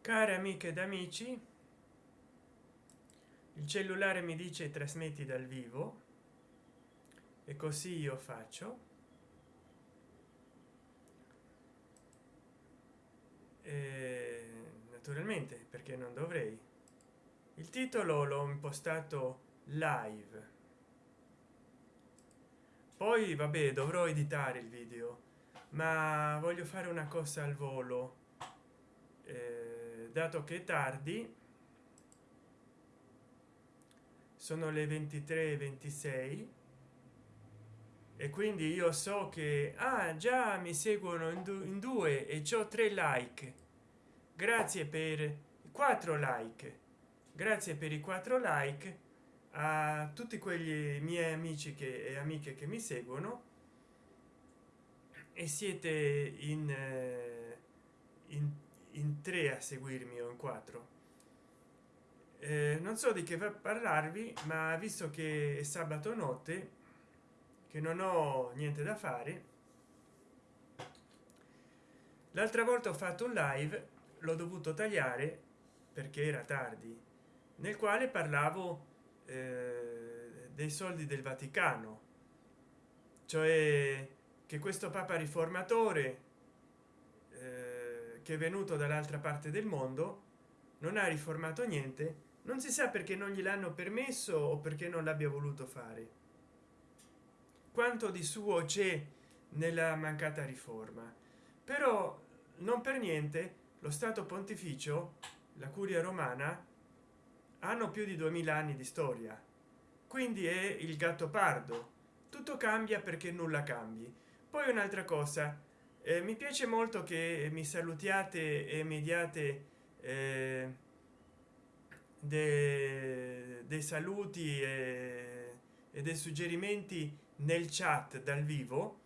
care amiche ed amici il cellulare mi dice trasmetti dal vivo e così io faccio. E naturalmente perché non dovrei. Il titolo l'ho impostato live. Poi vabbè dovrò editare il video ma voglio fare una cosa al volo. Eh, dato che è tardi sono le 23 26 e quindi io so che ah, già mi seguono in, du in due e ho tre like. Grazie per quattro like. Grazie per i quattro like a tutti quegli miei amici che e amiche che mi seguono. E siete in, eh, in, in tre a seguirmi o in quattro. Eh, non so di che parlarvi ma visto che è sabato notte che non ho niente da fare l'altra volta ho fatto un live l'ho dovuto tagliare perché era tardi nel quale parlavo eh, dei soldi del vaticano. Cioè che questo papa riformatore eh, che è venuto dall'altra parte del mondo non ha riformato niente non si sa perché non gliel'hanno permesso o perché non l'abbia voluto fare. Quanto di suo c'è nella mancata riforma. Però non per niente lo stato pontificio la curia romana hanno più di 2000 anni di storia. Quindi è il gatto pardo. Tutto cambia perché nulla cambi. Poi un'altra cosa eh, mi piace molto che mi salutiate e mediate eh, de, dei saluti e, e dei suggerimenti nel chat dal vivo.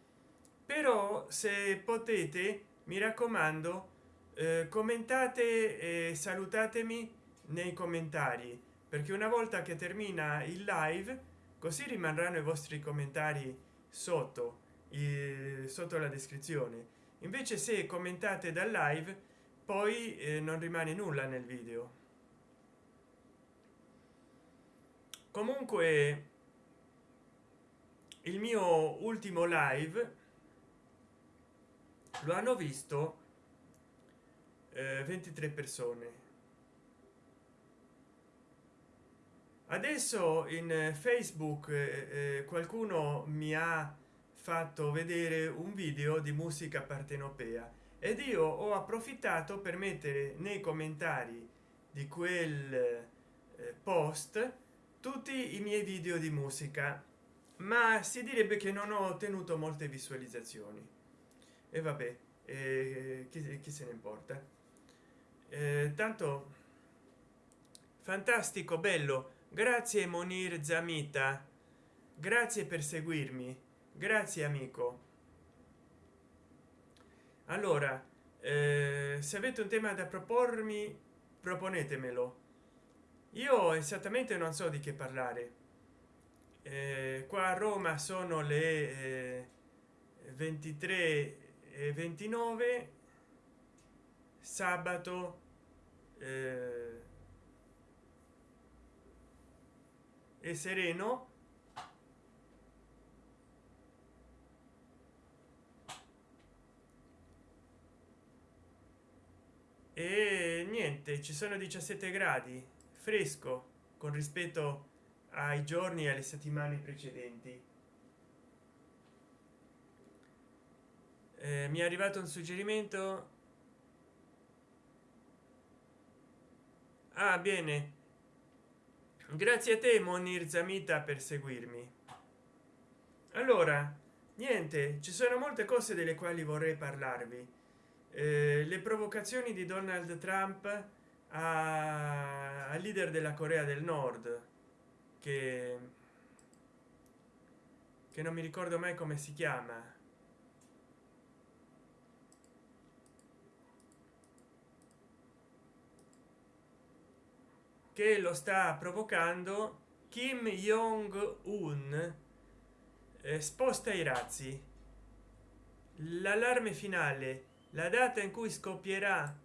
Però se potete mi raccomando eh, commentate e salutatemi nei commentari perché una volta che termina il live così rimarranno i vostri commentari sotto. eh, sotto la descrizione. Invece se commentate dal live poi eh, non rimane nulla nel video. Comunque il mio ultimo live lo hanno visto eh, 23 persone. Adesso in facebook eh, eh, qualcuno mi ha fatto vedere un video di musica partenopea ed io ho approfittato per mettere nei commentari di quel eh, post tutti i miei video di musica ma si direbbe che non ho ottenuto molte visualizzazioni. E vabbè eh, chi, chi, se ne importa. Eh, tanto fantastico bello. Grazie monir zamita. Grazie per seguirmi grazie amico. Allora eh, se avete un tema da propormi proponetemelo io esattamente non so di che parlare. Eh, qua a roma sono le eh, 23 e 29 sabato eh, e sereno e niente ci sono 17 gradi fresco con rispetto ai giorni e alle settimane precedenti. Eh, mi è arrivato un suggerimento? Ah bene. Grazie a te monir zamita per seguirmi. Allora niente ci sono molte cose delle quali vorrei parlarvi le provocazioni di donald trump al leader della corea del nord che che non mi ricordo mai come si chiama. Che lo sta provocando kim jong un eh, sposta i razzi. L'allarme finale la data in cui scoppierà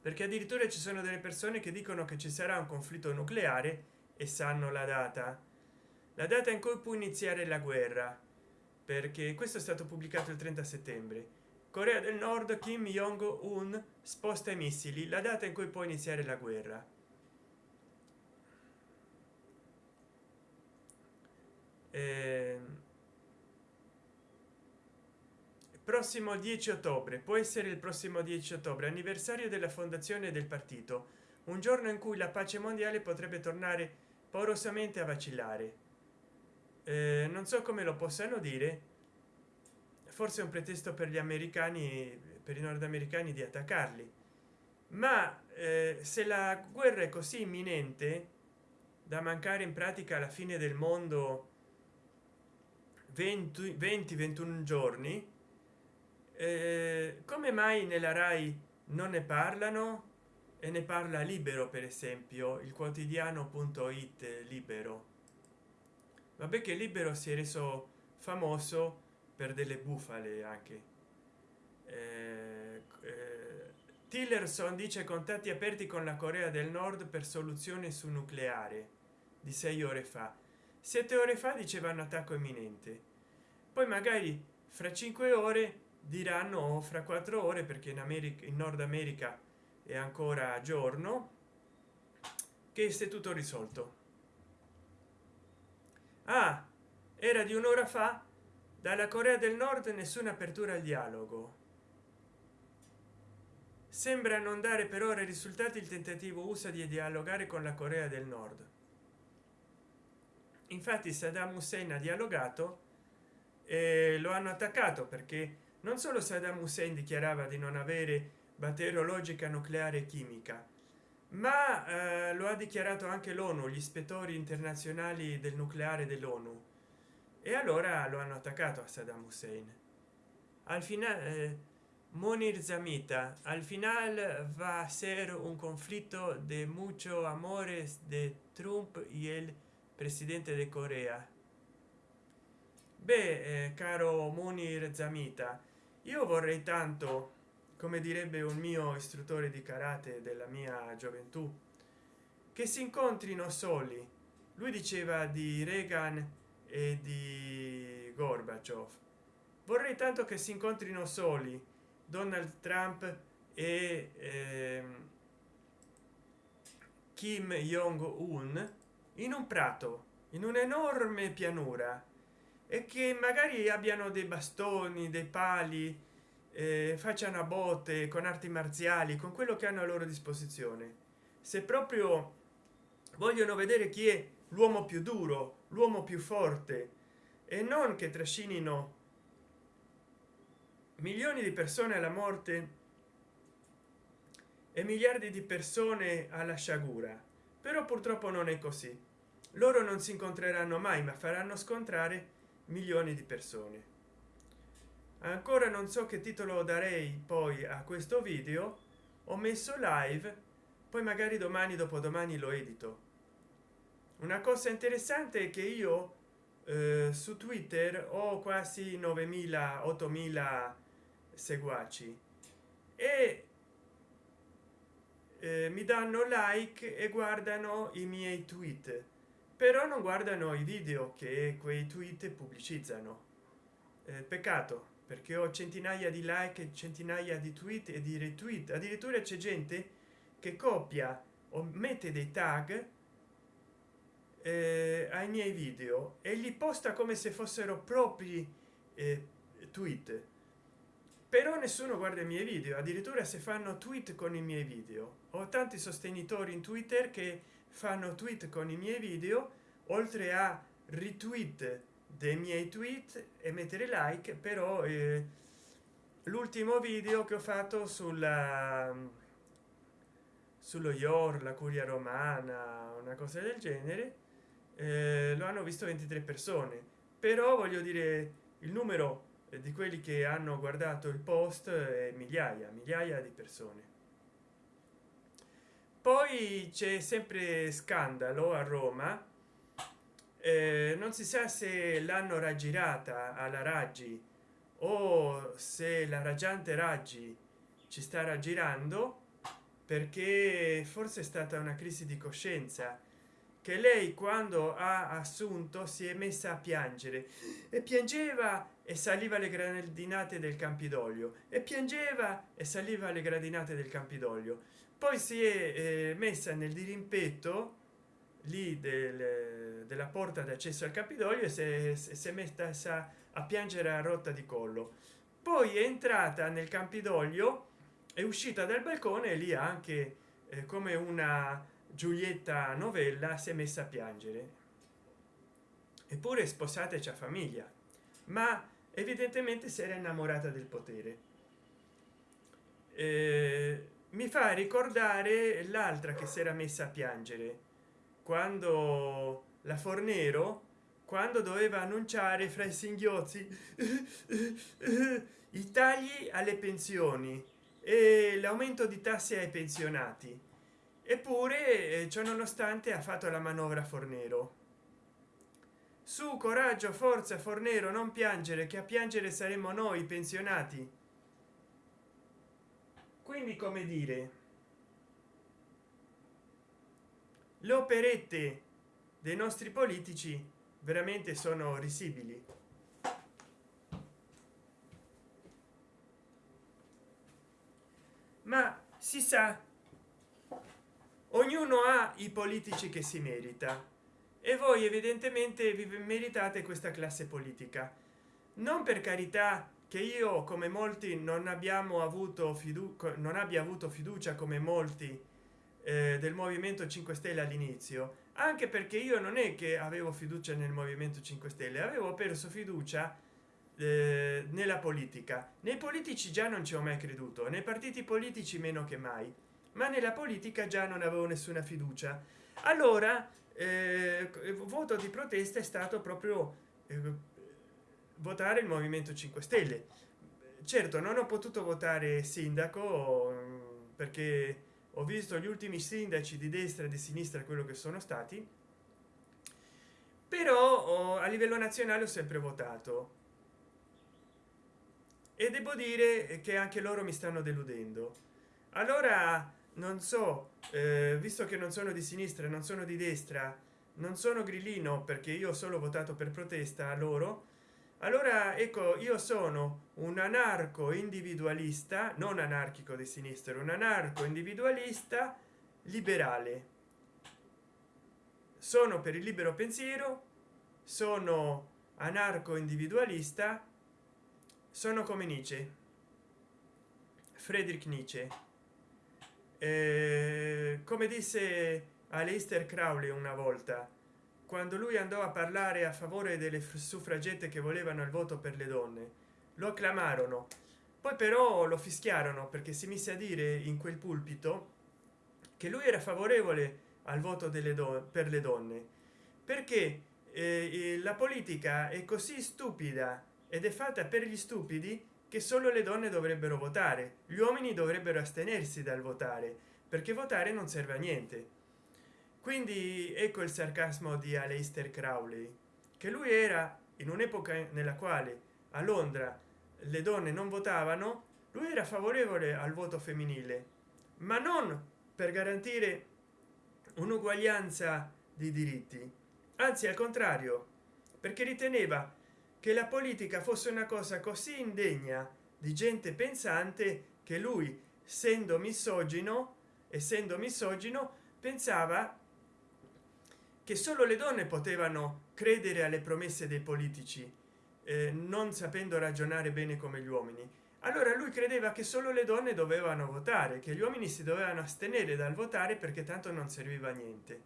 perché addirittura ci sono delle persone che dicono che ci sarà un conflitto nucleare e sanno la data. La data in cui può iniziare la guerra. Perché questo è stato pubblicato il 30 settembre. Corea del nord kim jong un sposta i missili. La data in cui può iniziare la guerra. Ehm prossimo 10 ottobre può essere il prossimo 10 ottobre anniversario della fondazione del partito. Un giorno in cui la pace mondiale potrebbe tornare porosamente a vacillare. Eh, non so come lo possano dire. Forse un pretesto per gli americani per i nordamericani di attaccarli. Ma eh, se la guerra è così imminente da mancare in pratica alla fine del mondo 20 20 21 giorni eh, come mai nella rai non ne parlano e ne parla libero per esempio il quotidiano.it libero? Vabbè che libero si è reso famoso per delle bufale anche. Eh, eh, tillerson dice contatti aperti con la corea del nord per soluzione su nucleare di sei ore fa. Sette ore fa dicevano attacco imminente. Poi magari fra cinque ore diranno fra quattro ore perché in america in nord america è ancora giorno che se tutto risolto. Ah era di un'ora fa? Dalla corea del nord nessuna apertura al dialogo. Sembra non dare per ora risultati il tentativo usa di dialogare con la corea del nord. Infatti saddam hussein ha dialogato e lo hanno attaccato perché non solo saddam hussein dichiarava di non avere batteriologica nucleare chimica ma eh, lo ha dichiarato anche l'onu gli ispettori internazionali del nucleare dell'onu. E allora lo hanno attaccato a saddam hussein. Al finale eh, monir zamita al final va a ser un conflitto de mucho amores de trump y el presidente de corea. Beh eh, caro munir zamita io vorrei tanto come direbbe un mio istruttore di karate della mia gioventù che si incontrino soli. Lui diceva di reagan e di gorbaciov vorrei tanto che si incontrino soli donald trump e ehm, kim jong un in un prato in un'enorme pianura e che magari abbiano dei bastoni dei pali eh, facciano a botte con arti marziali con quello che hanno a loro disposizione. Se proprio vogliono vedere chi è l'uomo più duro l'uomo più forte e non che trascinino milioni di persone alla morte e miliardi di persone alla sciagura. Però purtroppo non è così. Loro non si incontreranno mai ma faranno scontrare milioni di persone. Ancora non so che titolo darei poi a questo video ho messo live poi magari domani dopodomani lo edito. Una cosa interessante è che io eh, su twitter ho quasi 9000 8000 seguaci e eh, mi danno like e guardano i miei tweet però non guardano i video che quei tweet pubblicizzano. Eh, peccato perché ho centinaia di like centinaia di tweet e di retweet. Addirittura c'è gente che copia o mette dei tag eh, ai miei video e li posta come se fossero propri eh, tweet. Però nessuno guarda i miei video addirittura se fanno tweet con i miei video. Ho tanti sostenitori in twitter che fanno tweet con i miei video oltre a retweet dei miei tweet e mettere like però eh, l'ultimo video che ho fatto sulla sullo ior la curia romana una cosa del genere eh, lo hanno visto 23 persone. Però voglio dire il numero di quelli che hanno guardato il post è migliaia migliaia di persone poi c'è sempre scandalo a roma. Eh, non si sa se l'hanno raggirata alla raggi o se la raggiante raggi ci sta raggirando perché forse è stata una crisi di coscienza che lei quando ha assunto si è messa a piangere. E piangeva e saliva le gradinate del campidoglio e piangeva e saliva le gradinate del campidoglio. Poi si è eh, messa nel dirimpetto lì del, della porta d'accesso al campidoglio e si è, messa a piangere a rotta di collo. Poi è entrata nel campidoglio è uscita dal balcone e lì anche eh, come una giulietta novella si è messa a piangere. Eppure sposata e c'è famiglia. Ma evidentemente si era innamorata del potere. Eh, mi fa ricordare l'altra che si era messa a piangere quando la fornero quando doveva annunciare fra i singhiozzi i tagli alle pensioni e l'aumento di tasse ai pensionati. Eppure ciò nonostante ha fatto la manovra fornero su coraggio forza fornero non piangere che a piangere saremo noi pensionati. Quindi come dire? Le operette dei nostri politici veramente sono risibili. Ma si sa ognuno ha i politici che si merita e voi evidentemente vi meritate questa classe politica. Non per carità che io come molti non abbiamo avuto fiducia non abbia avuto fiducia come molti eh, del movimento 5 stelle all'inizio anche perché io non è che avevo fiducia nel movimento 5 stelle avevo perso fiducia eh, nella politica. Nei politici già non ci ho mai creduto nei partiti politici meno che mai ma nella politica già non avevo nessuna fiducia. Allora eh, voto di protesta è stato proprio eh, votare il movimento 5 stelle. Certo non ho potuto votare sindaco perché ho visto gli ultimi sindaci di destra e di sinistra quello che sono stati però oh, a livello nazionale ho sempre votato. E devo dire che anche loro mi stanno deludendo. Allora non so eh, visto che non sono di sinistra non sono di destra non sono grillino perché io ho solo votato per protesta a loro allora ecco io sono un anarco individualista non anarchico di sinistra un anarco individualista liberale. Sono per il libero pensiero sono anarco individualista sono come nietzsche friedrich nietzsche eh, come disse Aleister Crowley una volta quando lui andò a parlare a favore delle suffragette che volevano il voto per le donne lo acclamarono poi però lo fischiarono perché si mise a dire in quel pulpito che lui era favorevole al voto delle donne per le donne perché eh, la politica è così stupida ed è fatta per gli stupidi che solo le donne dovrebbero votare gli uomini dovrebbero astenersi dal votare perché votare non serve a niente. Quindi ecco il sarcasmo di Aleister Crowley che lui era in un'epoca nella quale a londra le donne non votavano lui era favorevole al voto femminile ma non per garantire un'uguaglianza di diritti anzi al contrario perché riteneva che la politica fosse una cosa così indegna di gente pensante che lui essendo misogino essendo misogino pensava che solo le donne potevano credere alle promesse dei politici eh, non sapendo ragionare bene come gli uomini. Allora lui credeva che solo le donne dovevano votare che gli uomini si dovevano astenere dal votare perché tanto non serviva a niente.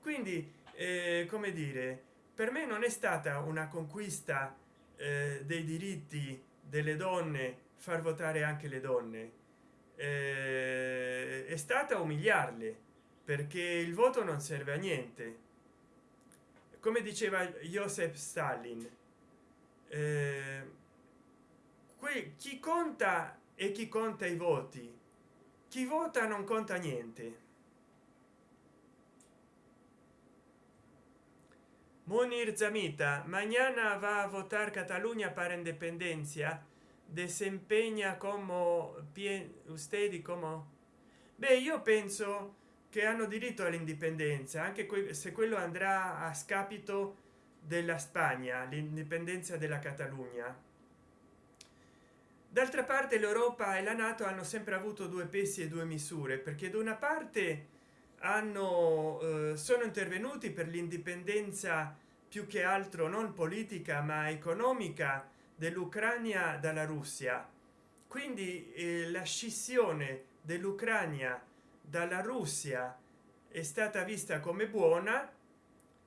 Quindi eh, come dire per me non è stata una conquista eh, dei diritti delle donne far votare anche le donne. Eh, è stata umiliarle perché il voto non serve a niente. Come diceva joseph stalin eh, chi conta e chi conta i voti chi vota non conta niente Munir Zamita, mañana va a votar Cataluña para independencia. Desempeña como usted y como beh io penso che hanno diritto all'indipendenza anche se quello andrà a scapito della spagna l'indipendenza della catalogna d'altra parte l'europa e la nato hanno sempre avuto due pesi e due misure perché da una parte hanno eh, sono intervenuti per l'indipendenza più che altro non politica ma economica dell'ucraina dalla russia. Quindi eh, la scissione dell'ucraina dalla russia è stata vista come buona.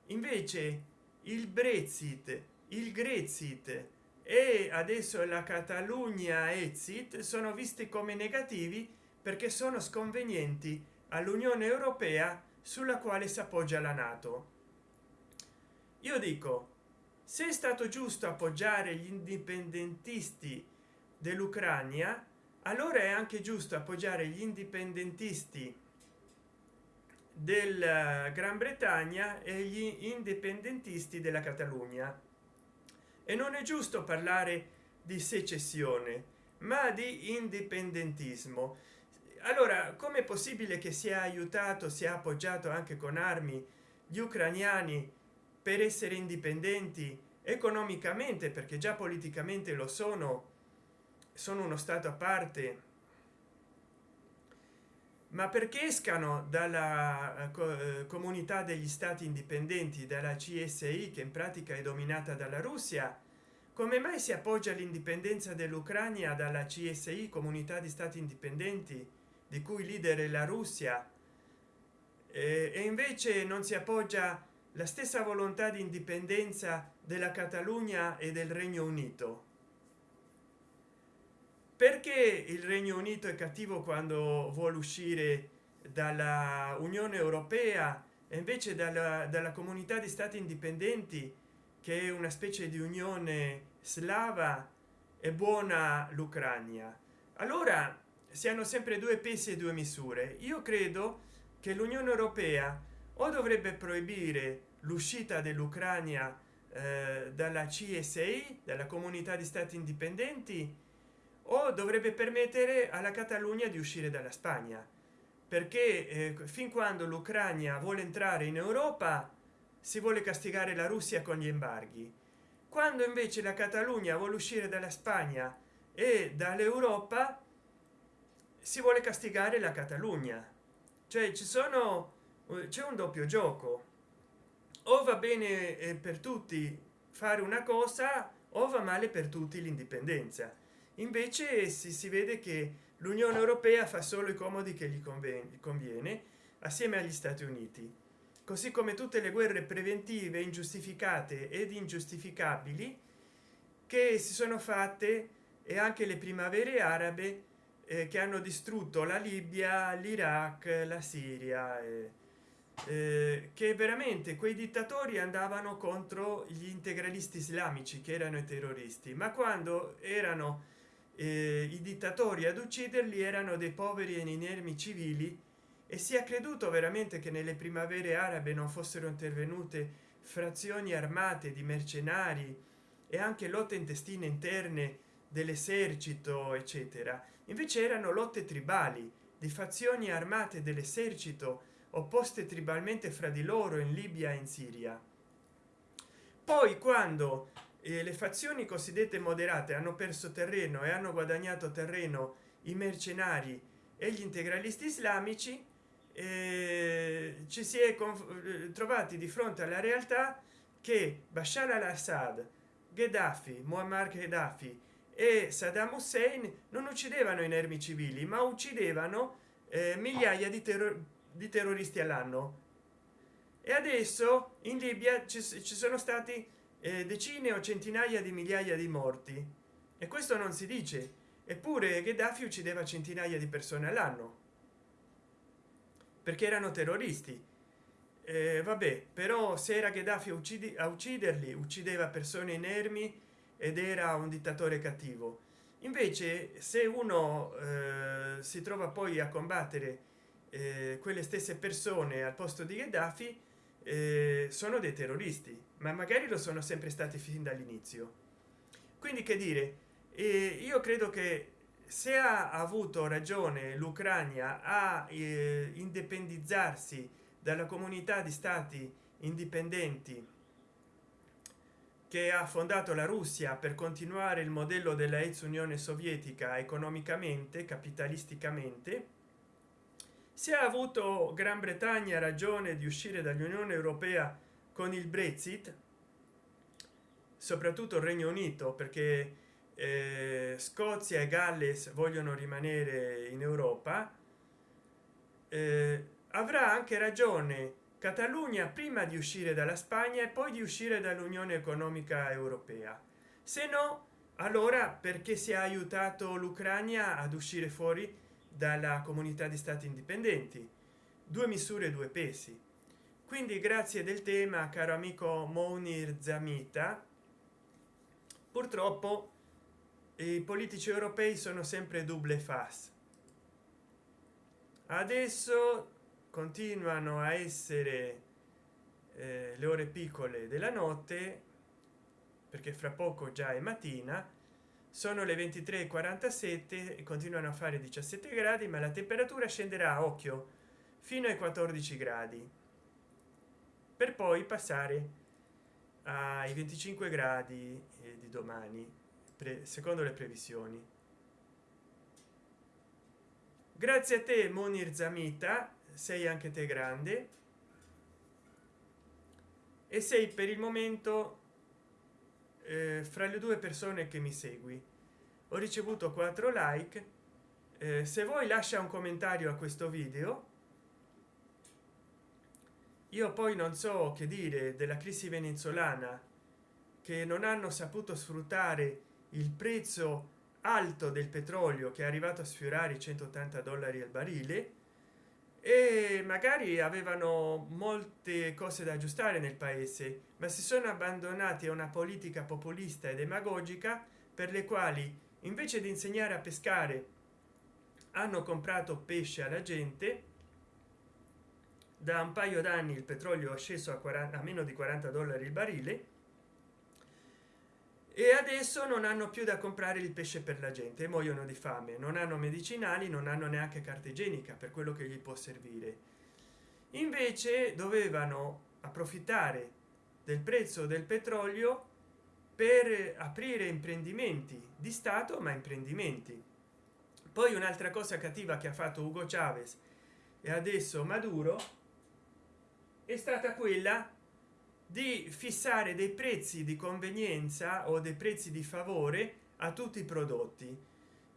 Invece il brexit il grexit e adesso la catalogna exit sono visti come negativi perché sono sconvenienti all'unione europea sulla quale si appoggia la nato. Io dico se è stato giusto appoggiare gli indipendentisti dell'ucraina allora è anche giusto appoggiare gli indipendentisti del gran bretagna e gli indipendentisti della catalogna. E non è giusto parlare di secessione ma di indipendentismo allora come è possibile che sia aiutato sia appoggiato anche con armi gli ucraniani per essere indipendenti economicamente? Perché già politicamente lo sono sono uno stato a parte. Ma perché escano dalla eh, eh, comunità degli stati indipendenti dalla csi che in pratica è dominata dalla russia? Come mai si appoggia l'indipendenza dell'ucraina dalla csi comunità di stati indipendenti di cui leader è la russia e invece non si appoggia la stessa volontà di indipendenza della catalogna e del regno unito. Perché il regno unito è cattivo quando vuole uscire dalla unione europea e invece dalla, dalla comunità di stati indipendenti che è una specie di unione slava e buona l'ucraina allora si hanno sempre due pesi e due misure. Io credo che l'unione europea o dovrebbe proibire l'uscita dell'ucraina eh, dalla csi dalla comunità di stati indipendenti o dovrebbe permettere alla catalogna di uscire dalla spagna. Perché eh, fin quando l'ucraina vuole entrare in europa si vuole castigare la russia con gli embarghi. Quando invece la catalogna vuole uscire dalla spagna e dall'europa si vuole castigare la catalogna. Cioè ci sono c'è un doppio gioco. O va bene eh, per tutti fare una cosa o va male per tutti l'indipendenza. Invece si, si vede che l'unione europea fa solo i comodi che gli conviene, conviene assieme agli stati uniti. Così come tutte le guerre preventive ingiustificate ed ingiustificabili che si sono fatte e anche le primavere arabe eh, che hanno distrutto la libia l'iraq la siria eh, eh, che veramente quei dittatori andavano contro gli integralisti islamici che erano i terroristi. Ma quando erano eh, i dittatori ad ucciderli erano dei poveri e inermi civili e si è creduto veramente che nelle primavere arabe non fossero intervenute frazioni armate di mercenari e anche lotte intestine interne dell'esercito eccetera invece erano lotte tribali di fazioni armate dell'esercito opposte tribalmente fra di loro in libia e in siria. Poi quando e le fazioni cosiddette moderate hanno perso terreno e hanno guadagnato terreno i mercenari e gli integralisti islamici eh, ci si è trovati di fronte alla realtà che bashar al-assad gheddafi muammar gheddafi e saddam hussein non uccidevano inermi civili ma uccidevano eh, migliaia di, terror di terroristi all'anno. E adesso in libia ci, ci sono stati eh, decine o centinaia di migliaia di morti. E questo non si dice. Eppure gheddafi uccideva centinaia di persone all'anno. Perché erano terroristi. Eh, vabbè però se era gheddafi uccidi a ucciderli uccideva persone inermi ed era un dittatore cattivo. Invece se uno eh, si trova poi a combattere eh, quelle stesse persone al posto di gheddafi eh, sono dei terroristi ma magari lo sono sempre stati fin dall'inizio. Quindi che dire? Io credo che se ha avuto ragione l'ucraina a eh, indipendizzarsi dalla comunità di stati indipendenti che ha fondato la russia per continuare il modello della ex unione sovietica economicamente capitalisticamente se ha avuto gran bretagna ragione di uscire dall'unione europea con il brexit soprattutto il regno unito perché eh, scozia e galles vogliono rimanere in europa eh, avrà anche ragione catalogna prima di uscire dalla spagna e poi di uscire dall'unione economica europea. Se no allora perché si è aiutato l'ucraina ad uscire fuori dalla comunità di stati indipendenti? Due misure due pesi. Quindi grazie del tema caro amico monir zamita purtroppo i politici europei sono sempre double face. Adesso continuano a essere eh, le ore piccole della notte perché fra poco già è mattina sono le 23:47 e continuano a fare 17 gradi ma la temperatura scenderà a occhio fino ai 14 gradi per poi passare ai 25 gradi eh, di domani secondo le previsioni. Grazie a te monir zamita sei anche te grande. E sei per il momento eh, fra le due persone che mi segui. Ho ricevuto 4 like. Eh, se vuoi lascia un commentario a questo video. Io poi non so che dire della crisi venezuelana che non hanno saputo sfruttare il prezzo alto del petrolio che è arrivato a sfiorare i 180 dollari al barile e magari avevano molte cose da aggiustare nel paese ma si sono abbandonati a una politica populista e demagogica per le quali invece di insegnare a pescare hanno comprato pesce alla gente. Da un paio d'anni il petrolio è sceso a 40 a meno di 40 dollari il barile e adesso non hanno più da comprare il pesce per la gente muoiono di fame. Non hanno medicinali non hanno neanche carta igienica per quello che gli può servire. Invece dovevano approfittare del prezzo del petrolio per aprire imprendimenti di stato ma imprendimenti. Poi un'altra cosa cattiva che ha fatto ugo chavez e adesso maduro è stata quella di fissare dei prezzi di convenienza o dei prezzi di favore a tutti i prodotti.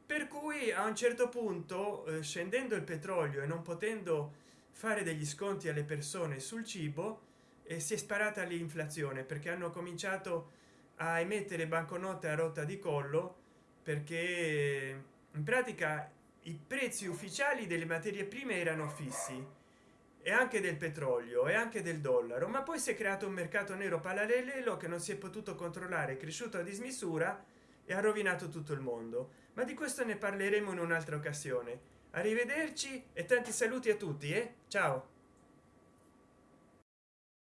Per cui a un certo punto eh, scendendo il petrolio e non potendo fare degli sconti alle persone sul cibo eh, si è sparata l'inflazione perché hanno cominciato a emettere banconote a rotta di collo perché in pratica i prezzi ufficiali delle materie prime erano fissi e anche del petrolio e anche del dollaro. Ma poi si è creato un mercato nero parallelo che non si è potuto controllare è cresciuto a dismisura e ha rovinato tutto il mondo. Ma di questo ne parleremo in un'altra occasione. Arrivederci e tanti saluti a tutti eh? ciao